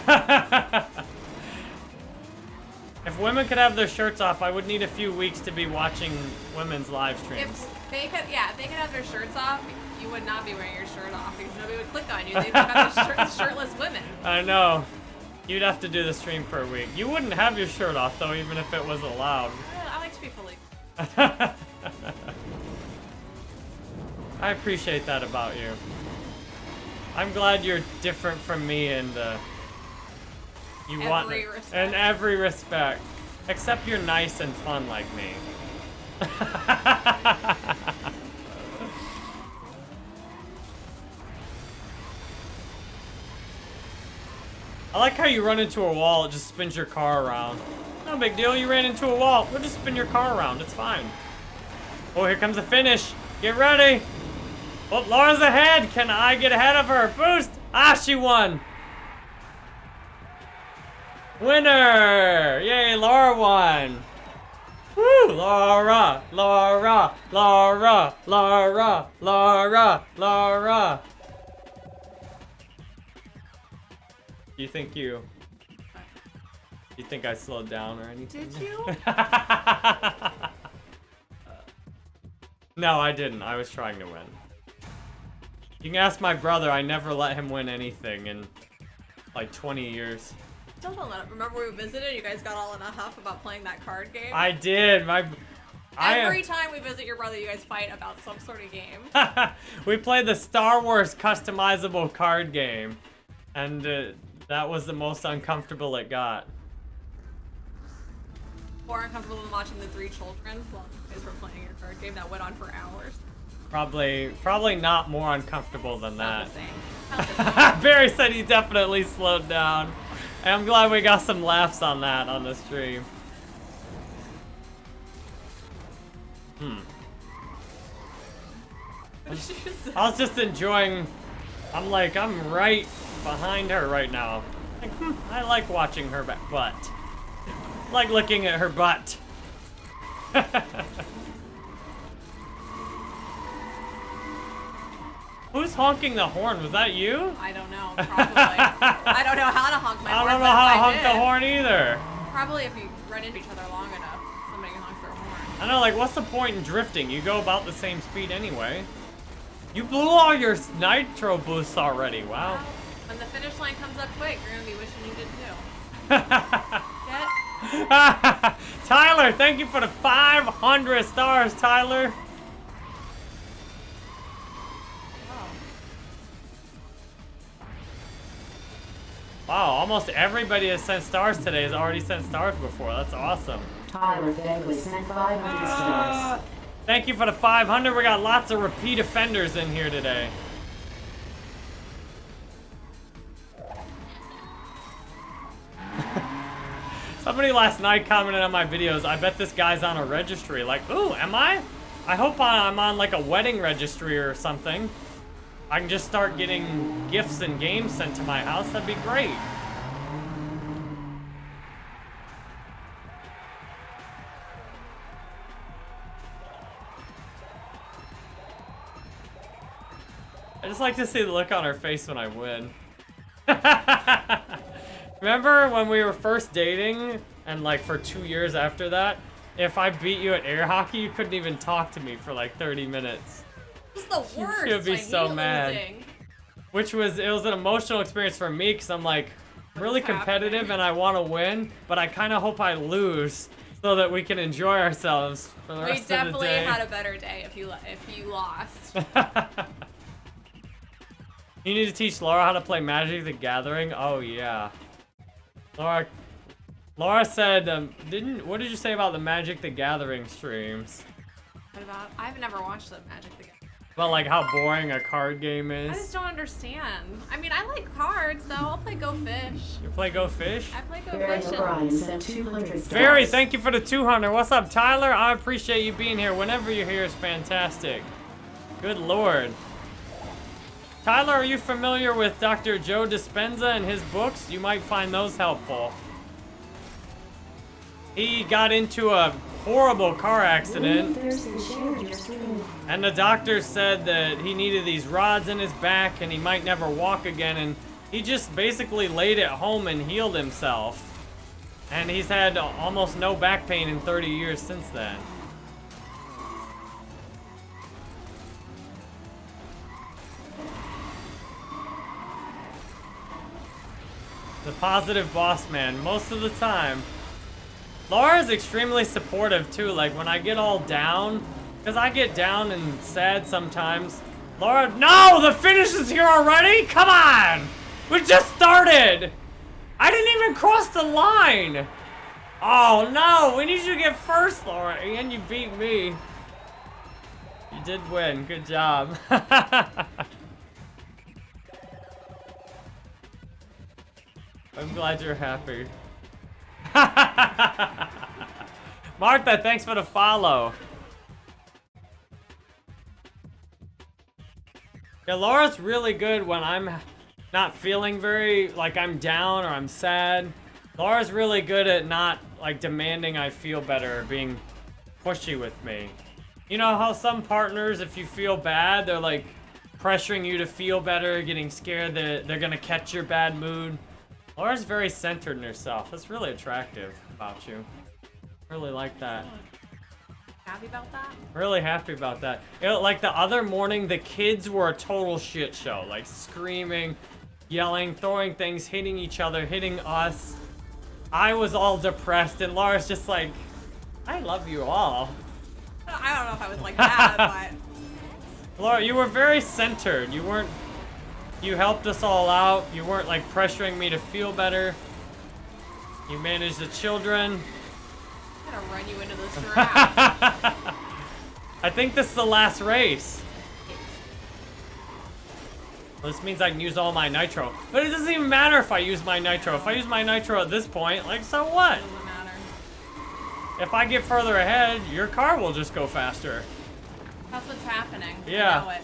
if women could have their shirts off, I would need a few weeks to be watching women's live streams. If they could, yeah, if they could have their shirts off, you would not be wearing your shirt off because nobody would click on you. They'd have the shirt, shirtless women. I know. You'd have to do the stream for a week. You wouldn't have your shirt off though, even if it was allowed. I like to be fully. I appreciate that about you. I'm glad you're different from me and uh, you want Every it. respect. in every respect, except you're nice and fun like me. I like how you run into a wall, it just spins your car around. No big deal, you ran into a wall. We'll just spin your car around, it's fine. Oh, here comes the finish. Get ready. Oh, Laura's ahead. Can I get ahead of her? Boost. Ah, she won. Winner! Yay, Laura won! Woo! Laura! Laura! Laura! Laura! Laura! Laura! You think you... You think I slowed down or anything? Did you? no, I didn't. I was trying to win. You can ask my brother. I never let him win anything in like 20 years. Still don't let Remember we visited? You guys got all in a huff about playing that card game? I did. My I Every time we visit your brother, you guys fight about some sort of game. we played the Star Wars customizable card game, and uh, that was the most uncomfortable it got. More uncomfortable than watching the three children while you guys were playing your card game that went on for hours. Probably, probably not more uncomfortable than that. the same. Not the same. Barry said he definitely slowed down. And I'm glad we got some laughs on that on the stream. Hmm. What did you say? I was just enjoying. I'm like, I'm right behind her right now. Like, hmm, I like watching her butt. Like looking at her butt. Who's honking the horn? Was that you? I don't know. Probably. I don't know how to honk my I horn. don't know how to I honk the horn either. Probably if you run into each other long enough, somebody honks their horn. I know, like, what's the point in drifting? You go about the same speed anyway. You blew all your nitro boosts already. Wow. When the finish line comes up quick, you're gonna be wishing you did too. Tyler, thank you for the 500 stars, Tyler. Oh. Wow, almost everybody has sent stars today has already sent stars before. That's awesome. Tyler Begley sent 500 stars. Thank you for the 500. We got lots of repeat offenders in here today. Somebody last night commented on my videos, I bet this guy's on a registry. Like, ooh, am I? I hope I'm on like a wedding registry or something. I can just start getting gifts and games sent to my house. That'd be great. I just like to see the look on her face when I win. Remember when we were first dating and like for two years after that? If I beat you at air hockey, you couldn't even talk to me for like 30 minutes. This is the worst. She'll be so mad. losing. Which was, it was an emotional experience for me because I'm like really competitive happening? and I want to win, but I kind of hope I lose so that we can enjoy ourselves for the We rest of the definitely had a better day if you if you lost. you need to teach Laura how to play Magic the Gathering. Oh yeah. Laura Laura said um, didn't what did you say about the Magic the Gathering streams? What about? I've never watched the Magic the Gathering. About like how boring a card game is? I just don't understand. I mean, I like cards though. I'll play Go Fish. You play Go Fish? I play Go Barry Fish. and- O'Brien sent 200 stars. Barry, thank you for the 200. What's up, Tyler? I appreciate you being here. Whenever you're here is fantastic. Good lord. Tyler, are you familiar with Dr. Joe Dispenza and his books? You might find those helpful. He got into a horrible car accident, Thursday shared your stream. and the doctor said that he needed these rods in his back and he might never walk again, and he just basically laid at home and healed himself. And he's had almost no back pain in 30 years since then. The positive boss man, most of the time. Laura's extremely supportive too, like when I get all down, because I get down and sad sometimes. Laura, no, the finish is here already? Come on! We just started! I didn't even cross the line! Oh no, we need you to get first, Laura, and you beat me. You did win, good job. I'm glad you're happy. Martha, thanks for the follow. Yeah, Laura's really good when I'm not feeling very, like I'm down or I'm sad. Laura's really good at not like demanding I feel better, or being pushy with me. You know how some partners, if you feel bad, they're like pressuring you to feel better, getting scared that they're gonna catch your bad mood. Laura's very centered in herself. That's really attractive about you. Really like that. Happy about that? Really happy about that. Like the other morning, the kids were a total shit show. Like screaming, yelling, throwing things, hitting each other, hitting us. I was all depressed, and Laura's just like, I love you all. I don't know if I was like that, but Laura, you were very centered. You weren't. You helped us all out. You weren't like pressuring me to feel better. You managed the children. I'm gonna run you into this giraffe. I think this is the last race. This means I can use all my nitro. But it doesn't even matter if I use my nitro. If I use my nitro at this point, like, so what? Doesn't matter. If I get further ahead, your car will just go faster. That's what's happening. Yeah.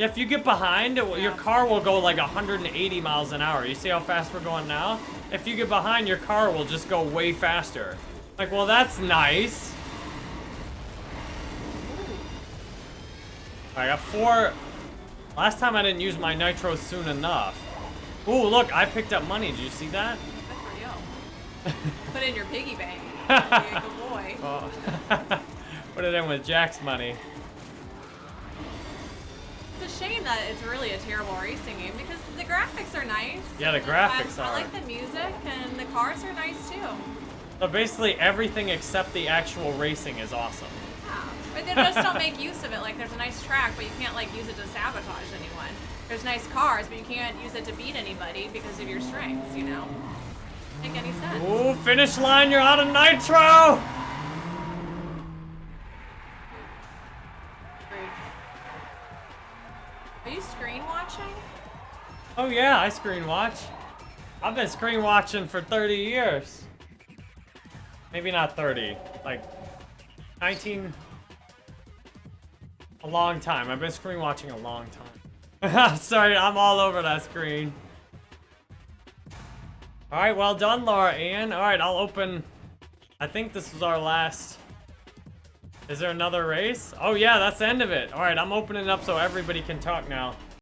I know it. If you get behind, it will- your car will go like 180 miles an hour. You see how fast we're going now? If you get behind, your car will just go way faster. Like, well, that's nice. I got four. Last time I didn't use my nitro soon enough. Ooh, look, I picked up money. Did you see that? Good for you. Put it in your piggy bank. Good boy. Oh. Put it in with Jack's money. It's a shame that it's really a terrible racing game because the graphics are nice. Yeah, the graphics I, are. I like the music and the cars are nice too. So basically, everything except the actual racing is awesome. Yeah. But they just don't make use of it. Like there's a nice track, but you can't like use it to sabotage anyone. There's nice cars, but you can't use it to beat anybody because of your strengths. You know. Make any sense? Ooh, finish line, you're out of nitro! Are you screen watching? Oh yeah, I screen watch. I've been screen watching for 30 years. Maybe not 30, like 19. A long time. I've been screen watching a long time. Sorry, I'm all over that screen. All right, well done, Laura Ann. All right, I'll open. I think this was our last. Is there another race? Oh yeah, that's the end of it. All right, I'm opening it up so everybody can talk now.